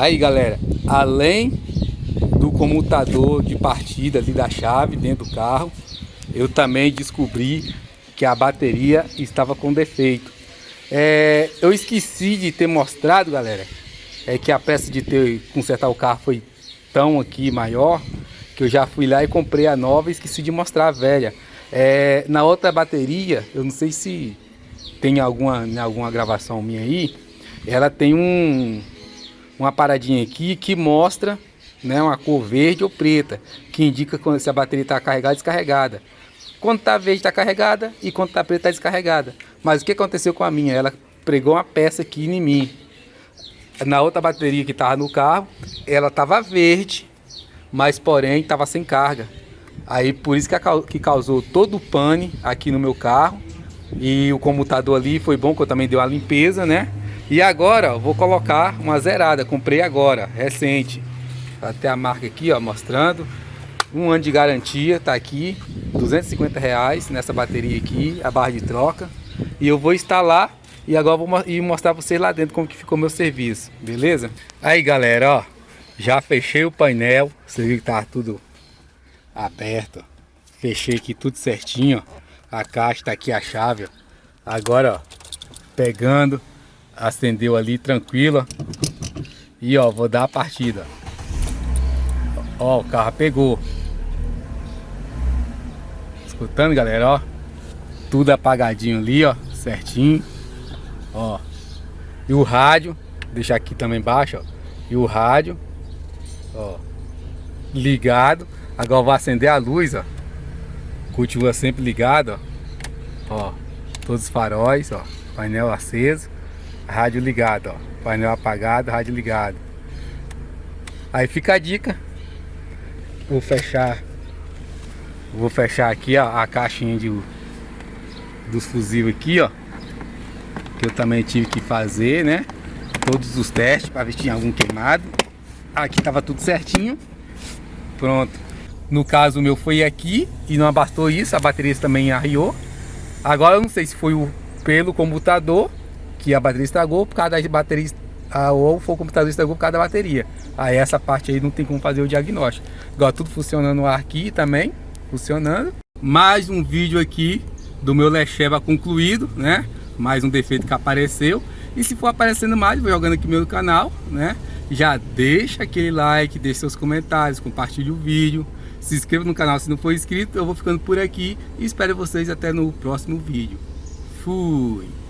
Aí galera, além do comutador de partida ali da chave dentro do carro, eu também descobri que a bateria estava com defeito. É, eu esqueci de ter mostrado, galera, é que a peça de ter consertar o carro foi tão aqui maior, que eu já fui lá e comprei a nova e esqueci de mostrar a velha. É, na outra bateria, eu não sei se tem alguma, alguma gravação minha aí, ela tem um, uma paradinha aqui que mostra né, uma cor verde ou preta, que indica quando, se a bateria está carregada ou descarregada. Quando está verde está carregada e quando está preta está descarregada. Mas o que aconteceu com a minha? Ela pregou uma peça aqui em mim. Na outra bateria que estava no carro, ela estava verde, mas porém estava sem carga. Aí por isso que, que causou todo o pane aqui no meu carro. E o comutador ali foi bom que eu também dei uma limpeza, né? E agora, ó, vou colocar uma zerada. Comprei agora, recente. Até a marca aqui, ó, mostrando. Um ano de garantia, tá aqui. 250 reais nessa bateria aqui, a barra de troca. E eu vou instalar e agora vou ir mostrar pra vocês lá dentro como que ficou meu serviço, beleza? Aí galera, ó, já fechei o painel. Você viu que tá tudo aberto. Fechei aqui tudo certinho, ó. A caixa tá aqui a chave, ó. Agora, ó, pegando, acendeu ali tranquilo. E ó, vou dar a partida. Ó, o carro pegou. Escutando, galera, ó. Tudo apagadinho ali, ó, certinho. Ó. E o rádio, deixar aqui também embaixo, ó. E o rádio, ó, ligado. Agora vou acender a luz, ó. Continua sempre ligado, ó. Ó, todos os faróis, ó. Painel aceso, rádio ligado, ó. Painel apagado, rádio ligado. Aí fica a dica. Vou fechar. Vou fechar aqui, ó, a caixinha de, dos fusíveis aqui, ó. Que eu também tive que fazer, né? Todos os testes para ver se tinha algum queimado. Aqui tava tudo certinho. Pronto. No caso o meu foi aqui e não bastou isso, a bateria também arriou. Agora eu não sei se foi o, pelo computador que a bateria estragou por causa da bateria ou foi o computador estragou por causa da bateria. Aí essa parte aí não tem como fazer o diagnóstico. Agora tudo funcionando aqui também, funcionando. Mais um vídeo aqui do meu Lecheva concluído, né? Mais um defeito que apareceu. E se for aparecendo mais, vou jogando aqui meu canal, né? Já deixa aquele like, deixa seus comentários, compartilhe o vídeo. Se inscreva no canal se não for inscrito. Eu vou ficando por aqui e espero vocês até no próximo vídeo. Fui!